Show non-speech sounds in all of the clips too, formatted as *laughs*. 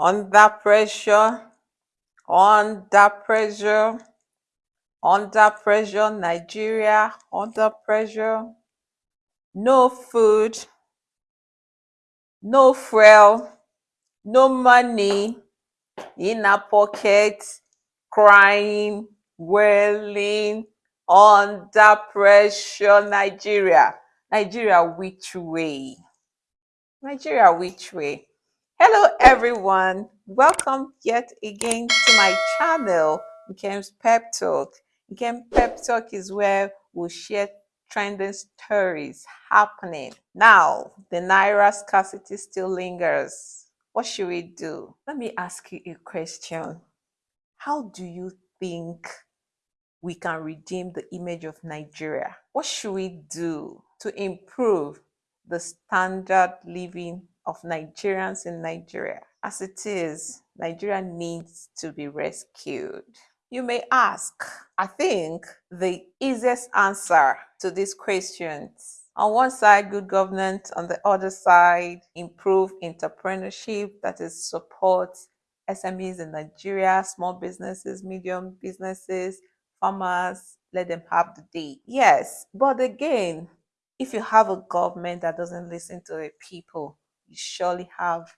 under pressure, under pressure, under pressure, Nigeria, under pressure, no food, no fuel, no money in our pocket, crying, wailing, under pressure, Nigeria. Nigeria, which way? Nigeria, which way? Hello, everyone. Welcome yet again to my channel, Nkem's Pep Talk. Nkem Pep Talk is where we'll share trending stories happening. Now, the Naira scarcity still lingers. What should we do? Let me ask you a question. How do you think we can redeem the image of Nigeria? What should we do to improve the standard living of Nigerians in Nigeria. As it is, Nigeria needs to be rescued. You may ask, I think the easiest answer to these questions on one side, good governance, on the other side, improve entrepreneurship that is support SMEs in Nigeria, small businesses, medium businesses, farmers, let them have the day. Yes, but again, if you have a government that doesn't listen to the people, you surely have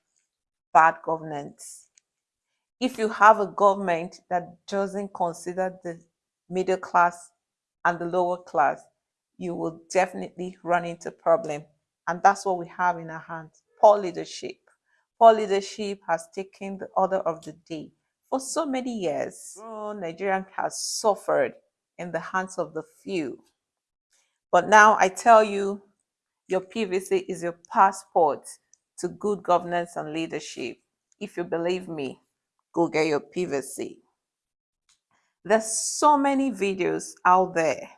bad governance. If you have a government that doesn't consider the middle class and the lower class, you will definitely run into problem. And that's what we have in our hands, poor leadership. Poor leadership has taken the order of the day. For so many years, oh, Nigeria has suffered in the hands of the few. But now I tell you, your PVC is your passport to good governance and leadership. If you believe me, go get your PVC. There's so many videos out there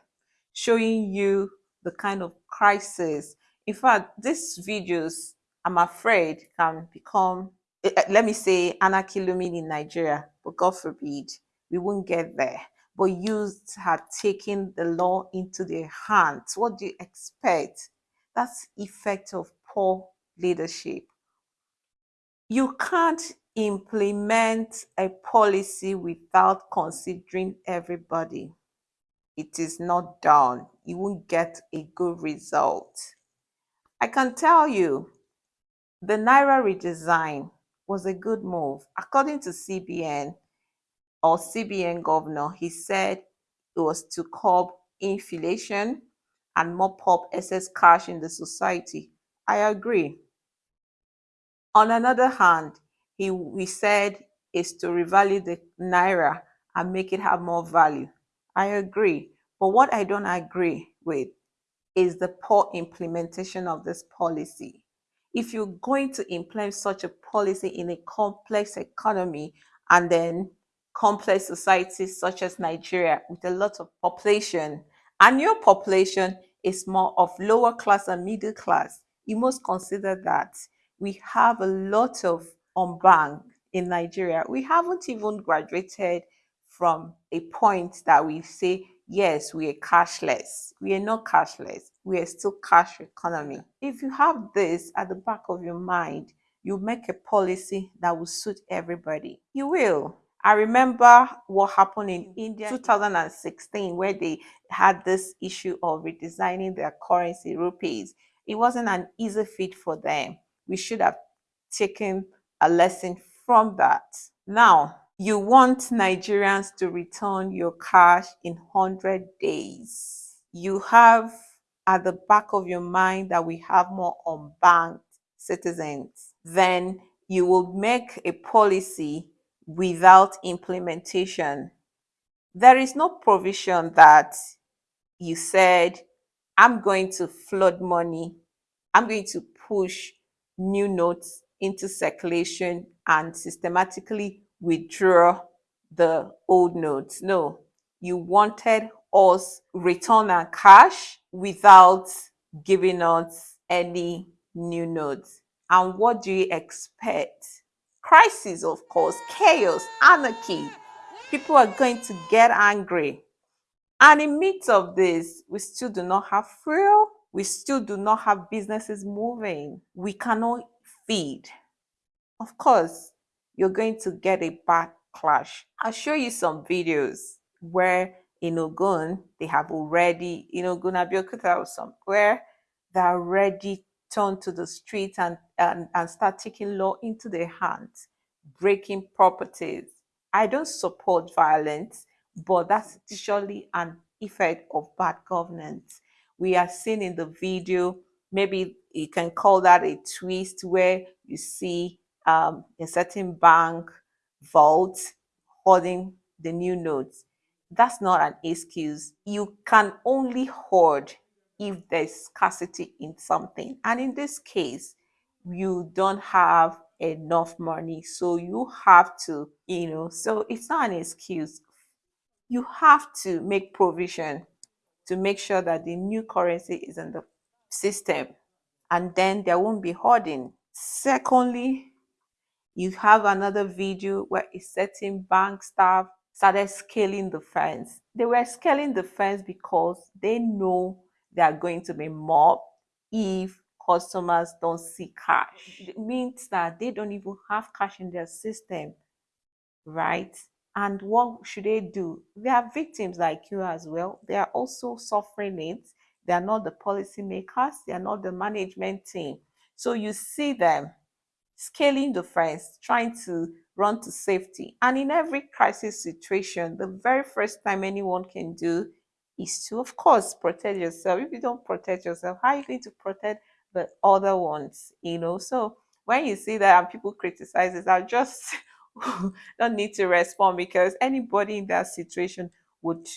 showing you the kind of crisis. In fact, these videos, I'm afraid, can become, eh, eh, let me say, anarchy looming in Nigeria, but God forbid, we won't get there but youths had taken the law into their hands. What do you expect? That's effect of poor leadership. You can't implement a policy without considering everybody. It is not done. You won't get a good result. I can tell you, the Naira redesign was a good move. According to CBN, or CBN governor, he said it was to curb inflation and mop up excess cash in the society. I agree. On another hand, he we said is to revalue the naira and make it have more value. I agree. But what I don't agree with is the poor implementation of this policy. If you're going to implement such a policy in a complex economy and then complex societies such as Nigeria with a lot of population and your population is more of lower class and middle class, you must consider that we have a lot of unbanked in Nigeria. We haven't even graduated from a point that we say, yes, we are cashless. We are not cashless. We are still cash economy. If you have this at the back of your mind, you make a policy that will suit everybody. You will. I remember what happened in India 2016 where they had this issue of redesigning their currency, rupees. It wasn't an easy fit for them. We should have taken a lesson from that. Now, you want Nigerians to return your cash in 100 days. You have at the back of your mind that we have more unbanked citizens. Then you will make a policy without implementation. There is no provision that you said, I'm going to flood money, I'm going to push new notes into circulation and systematically withdraw the old notes. No, you wanted us return our cash without giving us any new notes. And what do you expect? crisis, of course, chaos, anarchy. People are going to get angry. And in midst of this, we still do not have fuel. We still do not have businesses moving. We cannot feed. Of course, you're going to get a backlash. I'll show you some videos where in Ogun, they have already, in Ogun, Abeokuta or somewhere, they're already turned to the street and, and, and start taking law into their hands, breaking properties. I don't support violence, but that's surely an effect of bad governance. We are seeing in the video, maybe you can call that a twist where you see um, a certain bank vault holding the new notes. That's not an excuse. You can only hoard if there's scarcity in something. And in this case, you don't have enough money. So you have to, you know, so it's not an excuse. You have to make provision to make sure that the new currency is in the system and then there won't be hoarding. Secondly, you have another video where a certain bank staff started scaling the fence. They were scaling the fence because they know they are going to be mobbed if customers don't see cash. It means that they don't even have cash in their system, right? And what should they do? They are victims like you as well. They are also suffering it. They are not the policymakers. They are not the management team. So you see them scaling the fence, trying to run to safety. And in every crisis situation, the very first time anyone can do is to, of course, protect yourself. If you don't protect yourself, how are you going to protect the other ones? You know, so when you see that and people criticize it, I just *laughs* *laughs* don't need to respond because anybody in that situation would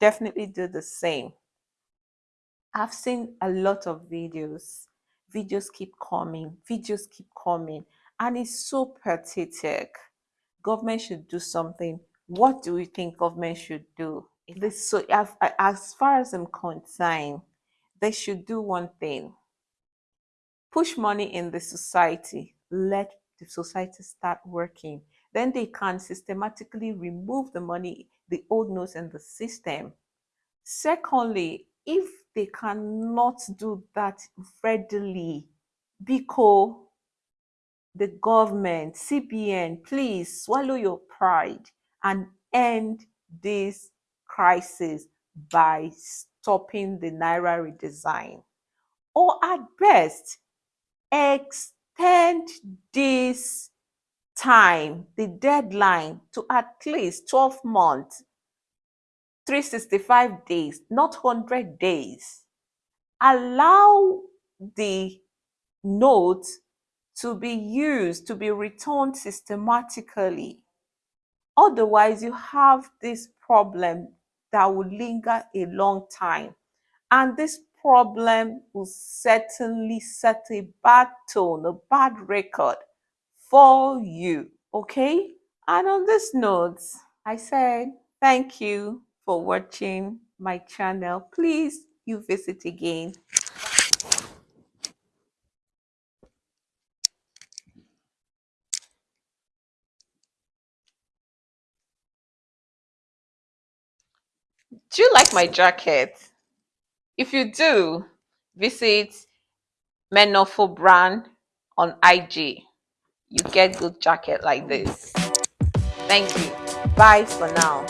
definitely do the same. I've seen a lot of videos. Videos keep coming, videos keep coming, and it's so pathetic. Government should do something. What do we think government should do? This so as far as I'm concerned, they should do one thing. Push money in the society. Let the society start working. Then they can systematically remove the money, the old notes in the system. Secondly, if they cannot do that readily, because the government, CBN, please swallow your pride and end this crisis by stopping the Naira redesign. Or at best, extend this time, the deadline to at least 12 months 365 days, not 100 days. Allow the note to be used, to be returned systematically. Otherwise, you have this problem that will linger a long time. And this problem will certainly set a bad tone, a bad record for you. Okay? And on this note, I said thank you for watching my channel. Please, you visit again. Do you like my jacket? If you do, visit Menofo brand on IG. You get good jacket like this. Thank you. Bye for now.